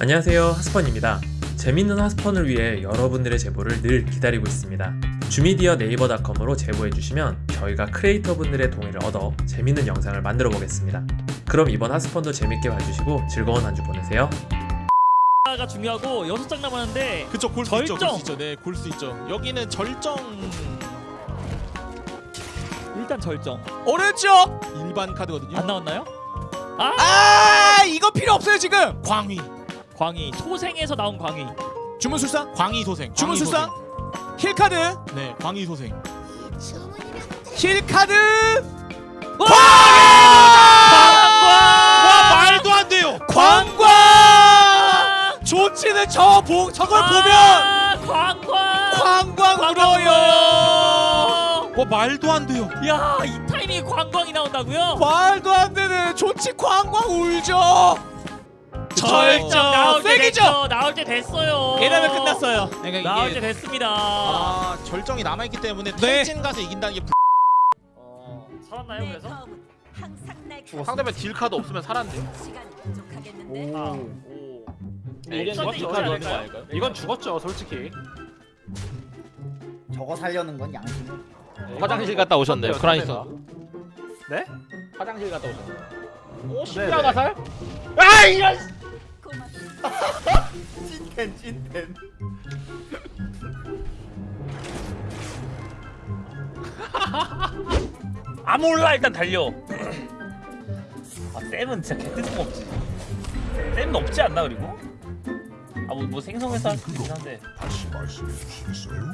안녕하세요 하스펀입니다. 재밌는 하스펀을 위해 여러분들의 제보를 늘 기다리고 있습니다. 주미디어 네이버닷컴으로 제보해주시면 저희가 크리에이터 분들의 동의를 얻어 재밌는 영상을 만들어 보겠습니다. 그럼 이번 하스펀도 재밌게 봐주시고 즐거운 한 주 보내세요. 가 중요하고 여섯 장 남았는데 그쵸 골수 있죠 절정! 골수 있죠. 네골 수 있죠. 여기는 절정. 일단 절정. 오른쪽! 일반 카드거든요. 안 나왔나요? 아! 이거 필요 없어요 지금! 광희 광희 소생에서 나온 광희. 주문술사 광희 소생 주문술사 힐 카드? 네 광희 소생. 힐 카드! 광 광! 와 말도 안 돼요. 광광 좋지는 저 보, 저걸 보면 아, 광광 광광 울어요. 와 말도 안 돼요. 야이 타이밍에 광광이 나온다고요? 말도 안 되는 좋지 광광 울죠 절정 나올 때 세기죠 됐죠 나올 때 됐어요 이러면 끝났어요 그러니까 나올 이게 때 됐습니다 아 절정이 남아있기 때문에 탈진 가서 이긴다는 게 어, 살았나요 그래서? 상대편 딜 카드 없으면 부족하겠는데. 아, 오. 이건 죽었죠. 이건, 죽었죠, 솔직히. 저거 살려는 건 양심이야. 화장실 갔다 오셨네요, 크라이서. 네? 화장실 갔다 오셨네요. 오. 십자가 가살? 아, 이런! 고맙습니다. 찐텐 찐텐. 아 몰라 일단 달려 아 쌤은 진짜 개뜻도 없지 쌤은 없지 않나 그리고? 아뭐 뭐 생성해서 할수 있긴 한데 다시 말씀해 주시겠어요?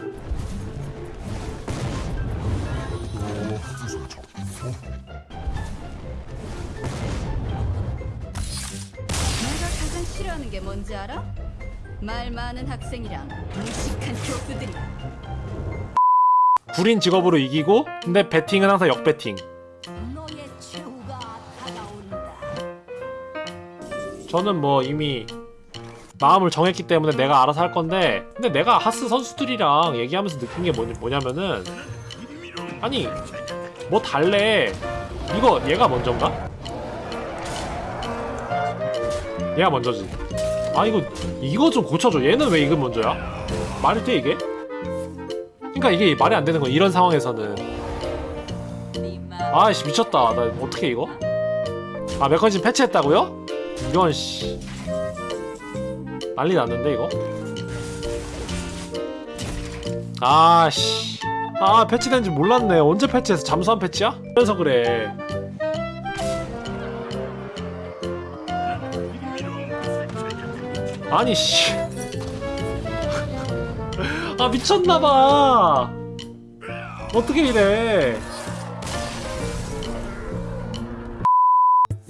또 무슨 적? 내가 싫어하는 게 뭔지 알아? 말 많은 학생이랑 무식한 교수들이. 구린 직업으로 이기고 근데 배팅은 항상 역배팅. 저는 뭐 이미 마음을 정했기 때문에 내가 알아서 할 건데 근데 내가 하스 선수들이랑 얘기하면서 느낀 게 뭐냐, 뭐냐면은 아니 뭐 달래 이거 얘가 먼저인가? 얘가 먼저지 아 이거 이거 좀 고쳐줘 얘는 왜 이거 먼저야? 말이 돼 이게? 그러니까 이게 말이 안 되는 거 이런 상황에서는. 아이씨 미쳤다 나 어떻게 이거? 아 메커니즘 패치했다고요? 이건 씨 난리 났는데 이거? 아씨 아 패치된지 몰랐네 언제 패치해서 잠수한 패치야? 그래서 그래 아니 씨. 아 미쳤나봐. 어떻게 이래?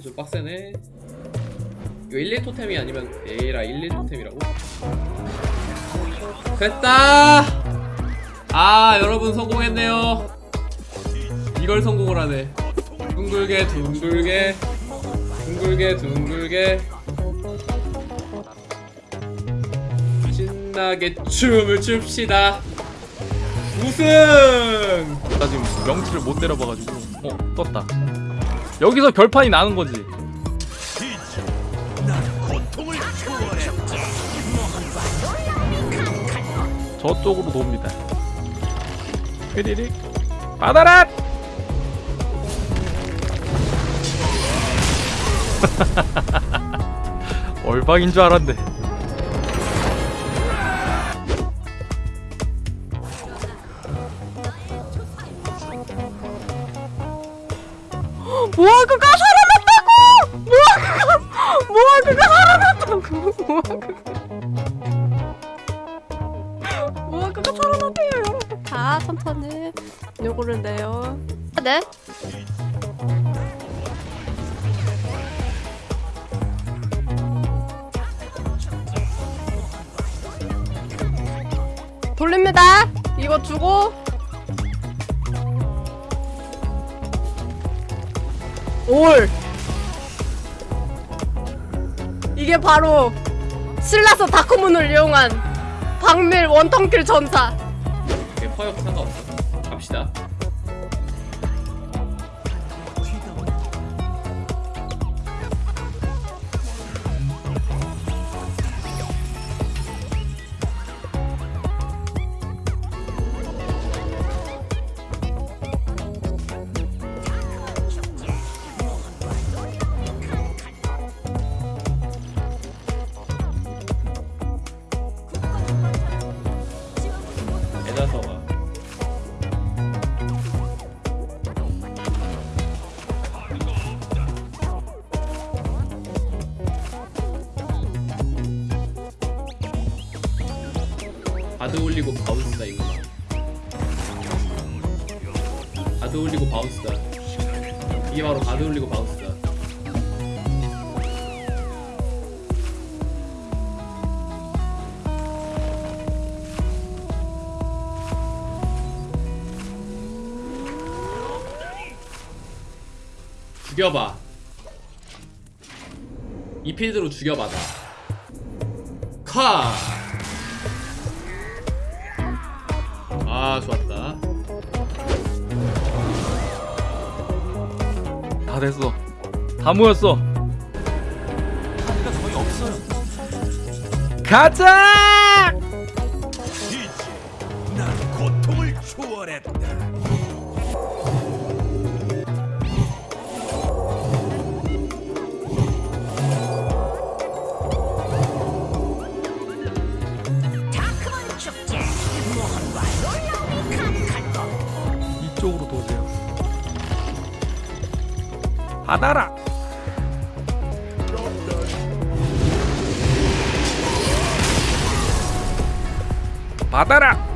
좀 빡세네. 이거 1, 2 토템이 아니면 에이라 1, 2 토템이라고? 됐다! 아 여러분 성공했네요. 이걸 성공을 하네. 둥글게 둥글게. 둥글게 둥글게 신나게 춤을 춥시다 우승! 나 지금 명치를 못 때려봐가지고. 어, 떴다. 여기서 결판이 나는 거지. 저쪽으로 돕니다. 휘리릭 받아라! 얼박인 줄 알았네. 모아그가 살아났다고! 모아그가 모아그가 살아났다고! 모아그가 모아그가 살아났대요 여러분. 자 천천히 요거를 내요. 네. 돌립니다. 이거 주고 올. 이게 바로 신라서 다크문을 이용한 박밀 원턴킬 전사. 네, 퍼역 상관없어. 갑시다 바드 올리고 바운스다 이거나 바드 올리고 바운스다. 이게 바로 바드 올리고 바운스다. 죽여봐. 이 필드로 죽여봐 카! 아 좋았다 다 됐어. 다 모였어. 거의 없어요. 가자! 이쪽으로 도세요. 받아라. 받아라.